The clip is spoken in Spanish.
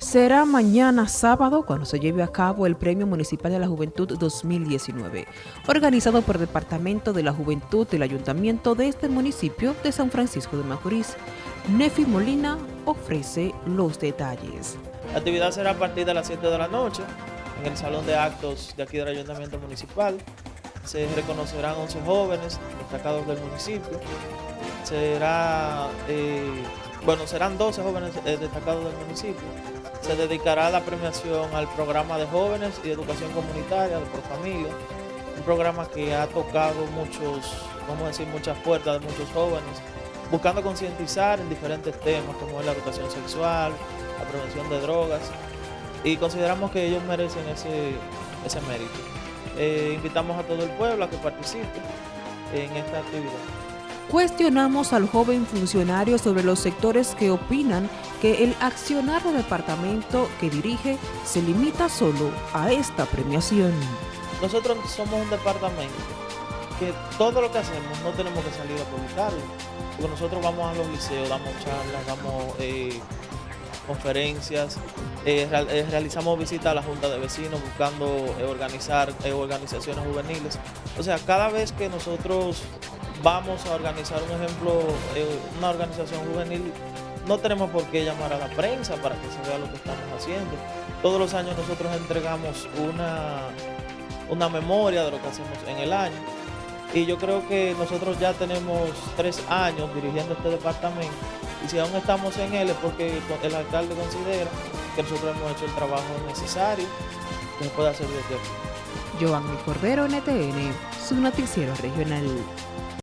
Será mañana sábado cuando se lleve a cabo el Premio Municipal de la Juventud 2019, organizado por el Departamento de la Juventud del Ayuntamiento de este municipio de San Francisco de Macorís. Nefi Molina ofrece los detalles. La actividad será a partir de las 7 de la noche en el Salón de Actos de aquí del Ayuntamiento Municipal. Se reconocerán 11 jóvenes destacados del municipio. Será, eh, bueno, serán 12 jóvenes eh, destacados del municipio se dedicará la premiación al programa de jóvenes y educación comunitaria por familia, un programa que ha tocado muchos, vamos a decir, muchas puertas de muchos jóvenes, buscando concientizar en diferentes temas como es la educación sexual, la prevención de drogas, y consideramos que ellos merecen ese, ese mérito. Eh, invitamos a todo el pueblo a que participe en esta actividad. Cuestionamos al joven funcionario sobre los sectores que opinan que el accionar del departamento que dirige se limita solo a esta premiación. Nosotros somos un departamento que todo lo que hacemos no tenemos que salir a publicarlo, porque nosotros vamos a los liceos, damos charlas, damos eh, conferencias, eh, eh, realizamos visitas a la Junta de Vecinos buscando organizar organizaciones juveniles. O sea, cada vez que nosotros vamos a organizar un ejemplo, eh, una organización juvenil, no tenemos por qué llamar a la prensa para que se vea lo que estamos haciendo. Todos los años nosotros entregamos una, una memoria de lo que hacemos en el año y yo creo que nosotros ya tenemos tres años dirigiendo este departamento y si aún estamos en él es porque el alcalde considera que nosotros hemos hecho el trabajo necesario que se puede hacer desde aquí. Giovanni Cordero, NTN, su noticiero regional.